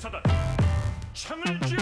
사단 창을 지어